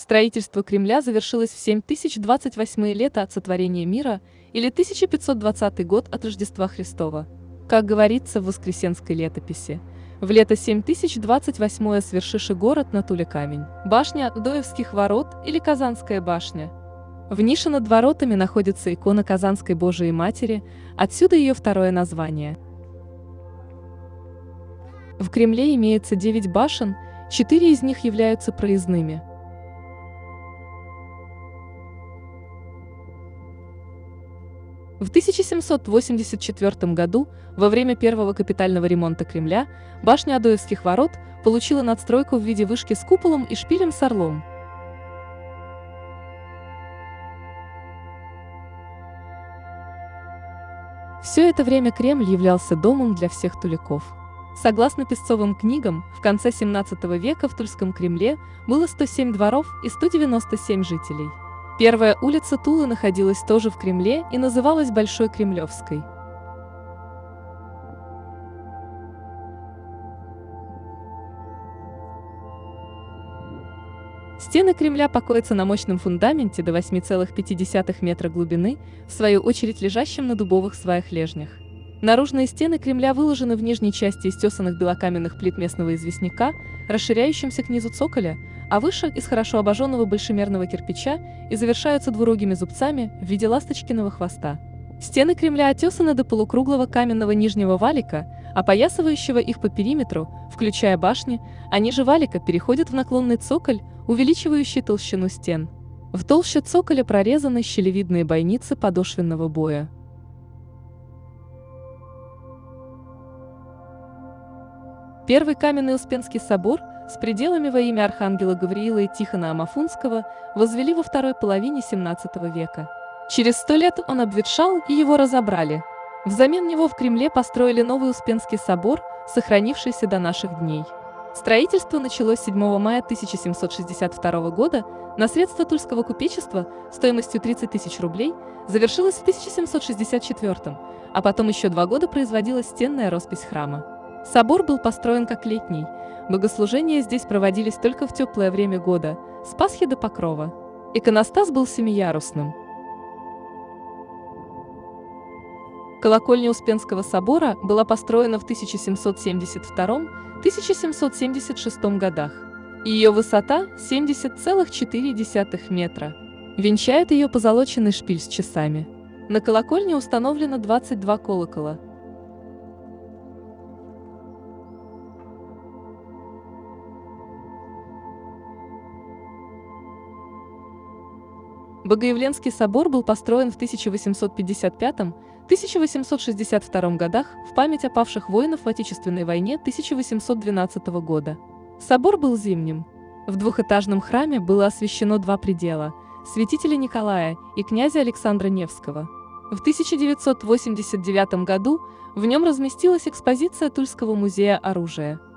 Строительство Кремля завершилось в 7028 лето от сотворения мира или 1520 год от Рождества Христова. Как говорится в Воскресенской летописи, в лето 7028 свершиши город на Туле камень, башня Доевских ворот или Казанская башня. В нише над воротами находится икона Казанской Божией Матери, отсюда ее второе название. В Кремле имеется 9 башен, 4 из них являются проездными – В 1784 году, во время первого капитального ремонта Кремля, башня Адоевских ворот получила надстройку в виде вышки с куполом и шпилем с орлом. Все это время Кремль являлся домом для всех туликов. Согласно песцовым книгам, в конце 17 века в Тульском Кремле было 107 дворов и 197 жителей. Первая улица Тулы находилась тоже в Кремле и называлась Большой Кремлевской. Стены Кремля покоятся на мощном фундаменте до 8,5 метра глубины, в свою очередь лежащем на дубовых сваях-лежнях. Наружные стены Кремля выложены в нижней части из тесанных белокаменных плит местного известняка, расширяющимся к низу цоколя, а выше – из хорошо обожженного большемерного кирпича и завершаются двурогими зубцами в виде ласточкиного хвоста. Стены Кремля отесаны до полукруглого каменного нижнего валика, опоясывающего их по периметру, включая башни, а ниже валика переходят в наклонный цоколь, увеличивающий толщину стен. В толще цоколя прорезаны щелевидные бойницы подошвенного боя. Первый каменный Успенский собор с пределами во имя архангела Гавриила и Тихона Амафунского возвели во второй половине XVII века. Через сто лет он обветшал и его разобрали. Взамен него в Кремле построили новый Успенский собор, сохранившийся до наших дней. Строительство началось 7 мая 1762 года на средства Тульского купечества стоимостью 30 тысяч рублей, завершилось в 1764, а потом еще два года производилась стенная роспись храма. Собор был построен как летний. Богослужения здесь проводились только в теплое время года, с Пасхи до Покрова. Иконостас был семиярусным. Колокольня Успенского собора была построена в 1772-1776 годах. Ее высота 70,4 метра. Венчает ее позолоченный шпиль с часами. На колокольне установлено 22 колокола – Богоявленский собор был построен в 1855-1862 годах в память о павших воинов в Отечественной войне 1812 года. Собор был зимним. В двухэтажном храме было освящено два предела – святителя Николая и князя Александра Невского. В 1989 году в нем разместилась экспозиция Тульского музея оружия –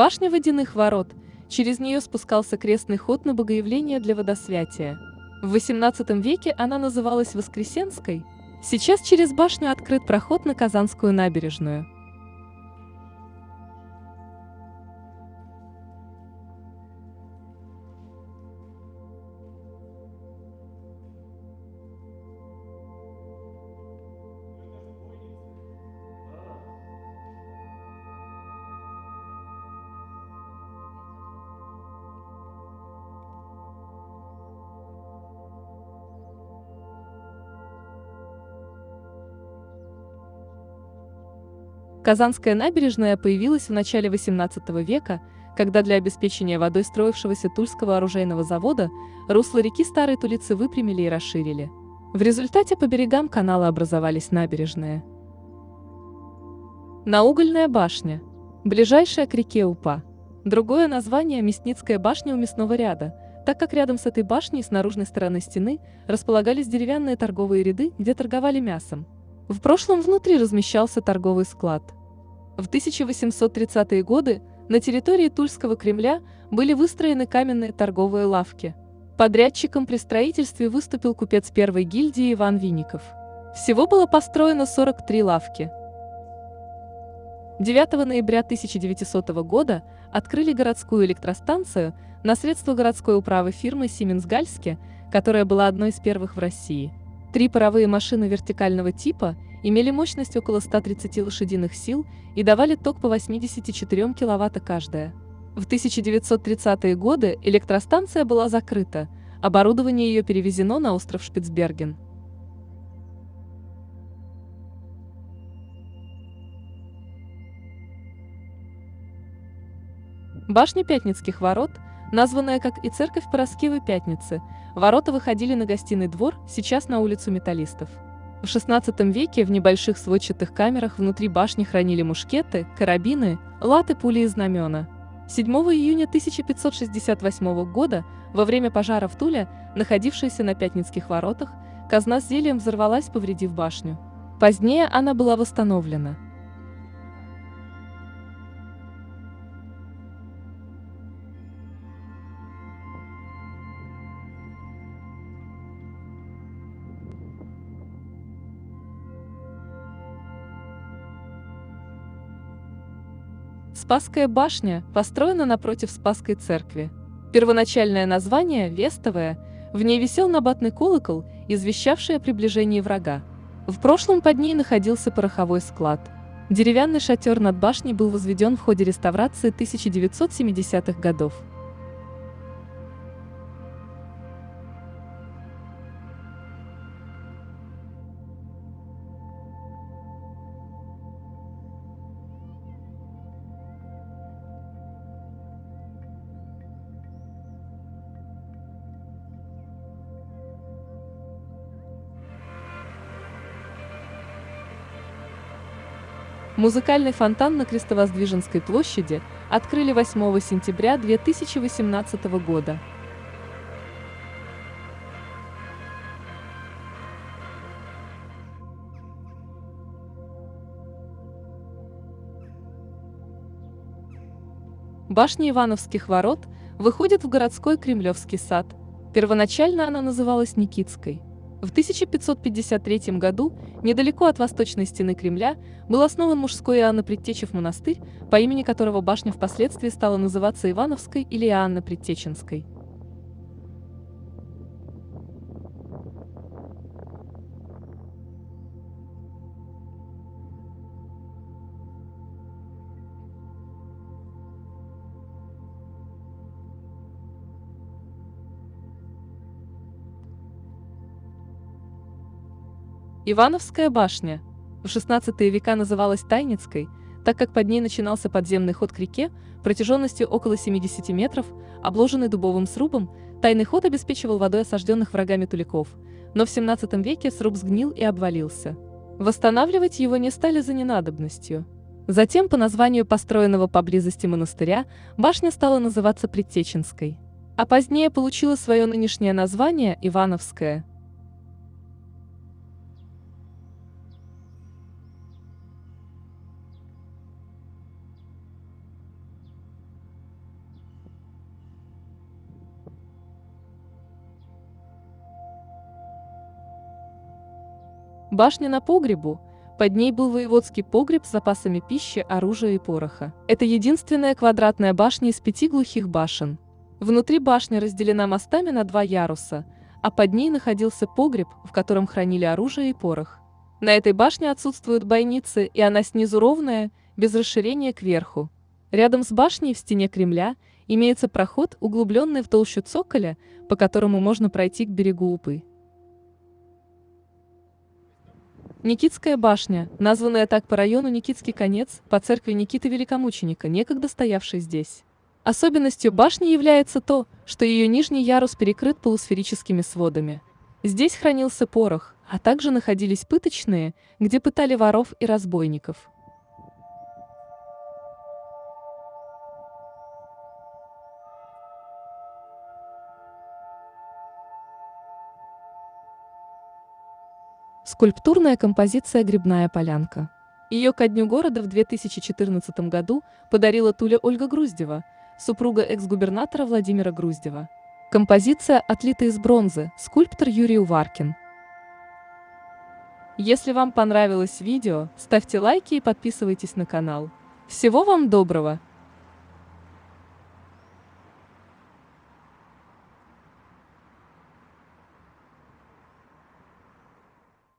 Башня водяных ворот. Через нее спускался крестный ход на богоявление для водосвятия. В XVIII веке она называлась Воскресенской. Сейчас через башню открыт проход на Казанскую набережную. Казанская набережная появилась в начале XVIII века, когда для обеспечения водой строившегося Тульского оружейного завода русло реки Старой Тулицы выпрямили и расширили. В результате по берегам канала образовались набережные. Наугольная башня. Ближайшая к реке Упа. Другое название – Мясницкая башня у мясного ряда, так как рядом с этой башней с наружной стороны стены располагались деревянные торговые ряды, где торговали мясом. В прошлом внутри размещался торговый склад. В 1830-е годы на территории Тульского Кремля были выстроены каменные торговые лавки. Подрядчиком при строительстве выступил купец первой гильдии Иван Винников. Всего было построено 43 лавки. 9 ноября 1900 года открыли городскую электростанцию на средства городской управы фирмы «Сименс-Гальске», которая была одной из первых в России. Три паровые машины вертикального типа имели мощность около 130 лошадиных сил и давали ток по 84 кВт каждая. В 1930-е годы электростанция была закрыта, оборудование ее перевезено на остров Шпицберген. Башня Пятницких ворот, названная как и церковь Пороскевой Пятницы, ворота выходили на гостиный двор, сейчас на улицу Металлистов. В XVI веке в небольших сводчатых камерах внутри башни хранили мушкеты, карабины, латы, пули и знамена. 7 июня 1568 года, во время пожара в Туле, находившейся на Пятницких воротах, казна с зельем взорвалась, повредив башню. Позднее она была восстановлена. Спасская башня построена напротив Спасской церкви. Первоначальное название – Вестовая, в ней висел набатный колокол, извещавший о приближении врага. В прошлом под ней находился пороховой склад. Деревянный шатер над башней был возведен в ходе реставрации 1970-х годов. Музыкальный фонтан на Крестовоздвиженской площади открыли 8 сентября 2018 года. Башня Ивановских ворот выходит в городской Кремлевский сад. Первоначально она называлась Никитской. В 1553 году, недалеко от восточной стены Кремля, был основан мужской Иоанна Предтечев монастырь, по имени которого башня впоследствии стала называться Ивановской или Иоанна Предтеченской. Ивановская башня в XVI века называлась Тайницкой, так как под ней начинался подземный ход к реке протяженностью около 70 метров, обложенный дубовым срубом, тайный ход обеспечивал водой осажденных врагами туликов, но в XVII веке сруб сгнил и обвалился. Восстанавливать его не стали за ненадобностью. Затем, по названию построенного поблизости монастыря, башня стала называться Предтеченской, а позднее получила свое нынешнее название Ивановская – Башня на погребу. Под ней был воеводский погреб с запасами пищи, оружия и пороха. Это единственная квадратная башня из пяти глухих башен. Внутри башни разделена мостами на два яруса, а под ней находился погреб, в котором хранили оружие и порох. На этой башне отсутствуют бойницы, и она снизу ровная, без расширения кверху. Рядом с башней в стене Кремля имеется проход, углубленный в толщу цоколя, по которому можно пройти к берегу Упы. Никитская башня, названная так по району Никитский конец, по церкви Никиты Великомученика, некогда стоявшей здесь. Особенностью башни является то, что ее нижний ярус перекрыт полусферическими сводами. Здесь хранился порох, а также находились пыточные, где пытали воров и разбойников. Скульптурная композиция «Грибная полянка». Ее ко дню города в 2014 году подарила Туля Ольга Груздева, супруга экс-губернатора Владимира Груздева. Композиция отлита из бронзы, скульптор Юрий Уваркин. Если вам понравилось видео, ставьте лайки и подписывайтесь на канал. Всего вам доброго!